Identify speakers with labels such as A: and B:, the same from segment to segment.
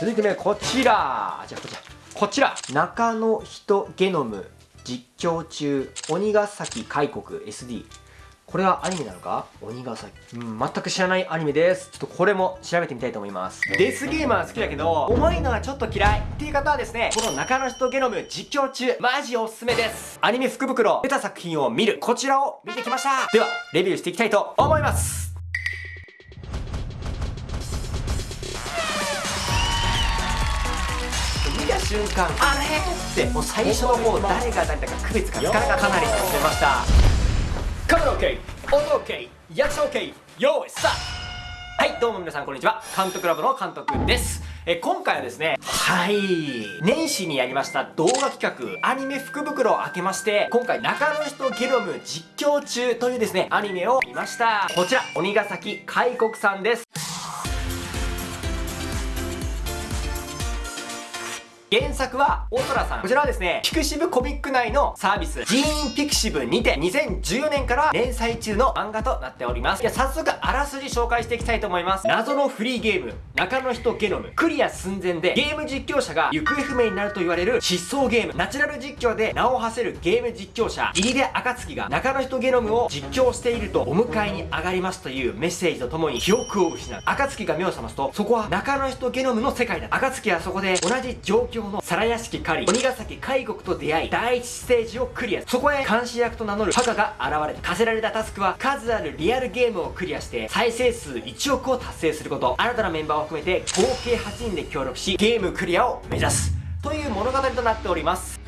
A: 続いてねこちら。じゃあこちら。こちら中野人ゲノム実況中鬼ヶ崎開国 SD これはアニメなのか？鬼ヶ崎。うん全く知らないアニメです。ちょっとこれも調べてみたいと思います。デスゲーマー好きだけど重いのはちょっと嫌い。っていう方はですねこの中野人ゲノム実況中マジおすすめです。アニメ福袋出た作品を見る。こちらを見てきました。ではレビューしていきたいと思います見た瞬間あれ？ってもう最初の方誰が誰だか区別がつかなかった。かなり楽しめました。カメラ OK 音 OK 役者 OK 用意スタート。はいどうも皆さんこんにちは。監督ラボの監督です。え今回はですねはい。年始にやりました動画企画アニメ福袋を開けまして今回中野人ゲノム実況中というですねアニメを見ました。こちら鬼ヶ崎開国さんです原作は大空さん。こちらはですねピクシブコミック内のサービス。ジーンピクシブにて2014年から連載中の漫画となっております。いや早速あらすじ紹介していきたいと思います。謎のフリーゲーム。中の人ゲノム。クリア寸前でゲーム実況者が行方不明になると言われる失踪ゲーム。ナチュラル実況で名を馳せるゲーム実況者。入出暁が中の人ゲノムを実況しているとお迎えに上がりますというメッセージとともに記憶を失う。暁が目を覚ますとそこは中の人ゲノムの世界だ。暁はそこで同じ状況の皿屋敷狩り鬼ヶ崎海国と出会い第一ステージをクリアそこへ監視役と名乗るパカが現れ課せられたタスクは数あるリアルゲームをクリアして再生数1億を達成すること。新たなメンバーを含めて合計8人で協力しゲームクリアを目指す。という物語となっております。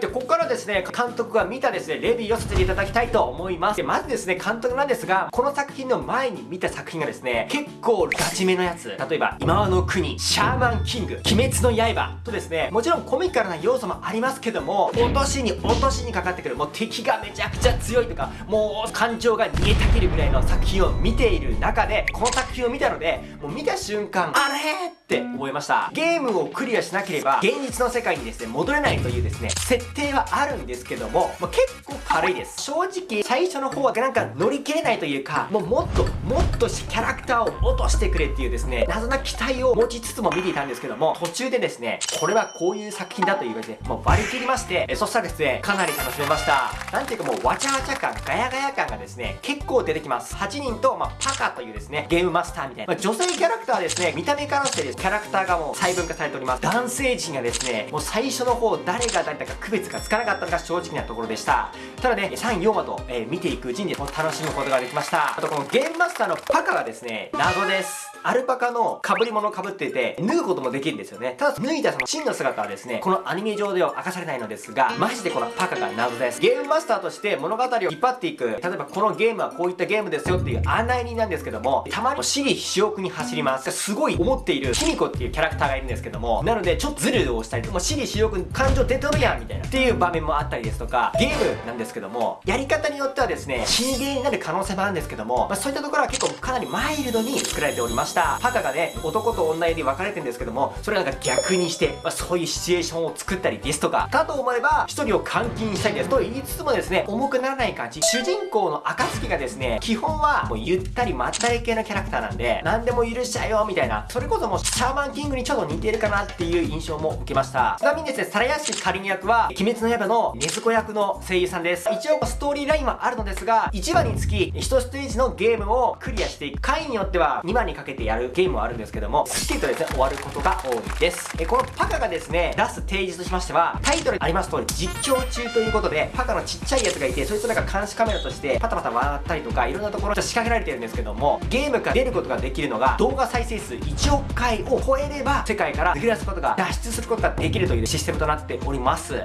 A: でここからですね監督が見たですねレビューをさせていただきたいと思います。でまずですね監督なんですがこの作品の前に見た作品がですね結構ガチめのやつ。例えば今和の国シャーマンキング鬼滅の刃とですねもちろんコミカルな要素もありますけども落としに落としにかかってくるもう敵がめちゃくちゃ強いとかもう感情が煮えたぎるぐらいの作品を見ている中でこの作品を見たのでもう見た瞬間あれ？って思いました。ゲームをクリアしなければ現実の世界にですね戻れないというですね設定はあるんですけども、まあ、結構軽いです。正直最初の方はなんか乗り切れないというかもうもっともっとしキャラクターを落としてくれっていうですね謎な期待を持ちつつも見ていたんですけども途中でですねこれはこういう作品だと言われてもう割り切りましてえそしたらですねかなり楽しめました。なんていうかもうわちゃわちゃ感ガヤガヤ感がですね結構出てきます。8人と、まあ、パカというですねゲームマスターみたいな、まあ、女性キャラクターはですね見た目からしてですキャラクターがもう細分化されております。男性陣がですねもう最初の方誰が誰だか区別がつかなかったのが正直なところでした。ただね3、4話と、えー、見ていくうちに楽しむことができました。あとこのゲームマスタのパカがですね。謎です。アルパカの被り物を被っていて脱ぐこともできるんですよね。ただ脱いだその真の姿はですねこのアニメ上では明かされないのですがマジでこのパカが謎です。ゲームマスターとして物語を引っ張っていく。例えばこのゲームはこういったゲームですよっていう案内人なんですけどもたまに私利私欲に走ります。すごい思っているキミコっていうキャラクターがいるんですけどもなのでちょっとズルをしたりもう私利私欲感情出とるやんみたいなっていう場面もあったりですとかゲームなんですけどもやり方によってはですね死にゲーになる可能性もあるんですけども、まあ、そういったところは結構かなりマイルドに作られておりました。パカがね男と女で分かれてるんですけどもそれなんか逆にして、まあ、そういうシチュエーションを作ったりですとかかと思えば一人を監禁したりです。と言いつつもですね重くならない感じ。主人公の暁がですね基本はもうゆったりまったり系のキャラクターなんで何でも許しちゃうよみたいなそれこそもうシャーマンキングにちょっと似てるかなっていう印象も受けました。ちなみにですね皿屋敷かりん役は鬼滅の刃の禰豆子役の声優さんです。一応ストーリーラインはあるのですが1話につき1ステージのゲームをクリアしていく回によっては2話にかけてやるゲームはあるんですけどもスッキリとですね終わることが多いです。えこのパカがですね出す提示としましてはタイトルにあります通り実況中ということでパカのちっちゃいやつがいてそいつなんか監視カメラとしてパタパタ回ったりとかいろんなところで仕掛けられてるんですけどもゲームから出ることができるのが動画再生数1億回を超えれば世界から抜け出すことが脱出することができるというシステムとなっております。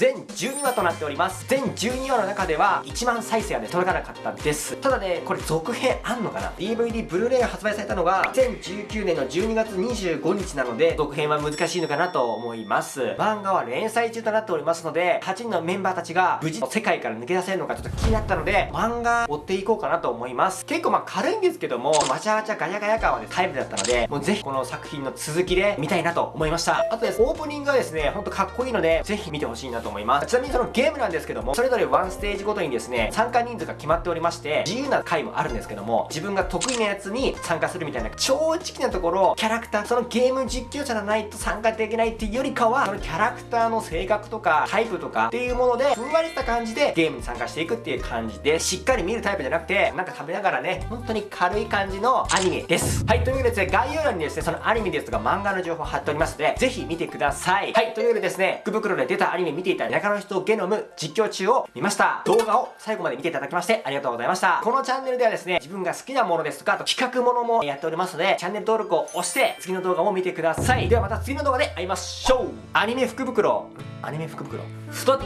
A: 全12話となっております。全12話の中では1万再生はね届かなかったです。ただねこれ続編あんのかな？DVD ブルーレイが発売されたのが2019年の12月25日なので続編は難しいのかなと思います。漫画は連載中となっておりますので8人のメンバーたちが無事世界から抜け出せるのかちょっと気になったので漫画追っていこうかなと思います。結構まあ軽いんですけどもわちゃわちゃガヤガヤ感はねタイプだったのでもうぜひこの作品の続きで見たいなと思いました。あとですオープニングがですねほんとかっこいいのでぜひ見てほしいなと思います。ちなみにそのゲームなんですけどもそれぞれワンステージごとにですね参加人数が決まっておりまして自由な回もあるんですけども自分が得意なやつに参加するみたいな正直なところキャラクターそのゲーム実況者じゃないと参加できないっていうよりかはそのキャラクターの性格とかタイプとかっていうものでふんわりした感じでゲームに参加していくっていう感じでしっかり見るタイプじゃなくてなんか食べながらね本当に軽い感じのアニメです。はいというわけでですね概要欄にですねそのアニメですとか漫画の情報貼っておりますのでぜひ見てください。はいというわけでですね福袋で出たアニメ見ていた中の人ゲノム実況中を見ました。動画を最後まで見ていただきましてありがとうございました。このチャンネルではですね自分が好きなものですとかあと企画ものもやっておりますのでチャンネル登録を押して次の動画も見てください。ではまた次の動画で会いましょう。アニメ福袋。アニメ福袋。太っ。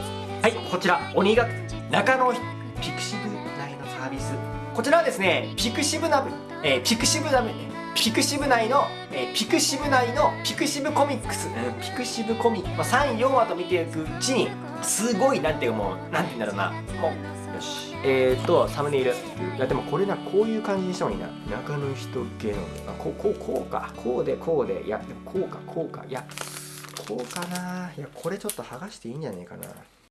A: はいこちら。鬼が中野ピクシブ内のサービス。こちらはですねピクシブナブ、えー、ピクシブナブピクシブ内の、えー、ピクシブ内のピクシブコミックス、うん、ピクシブコミック、まあ、34話と見ていくうちにすごいなんていうかもうなんて言うんだろうな。もうよし。えーとサムネイル。いやでもこれなこういう感じにした方がいいな。中の人ゲノムあこうこうこうか。こうでこうで。いやこうかこうか。いやこうかな。いやこれちょっと剥がしていいんじゃねえかな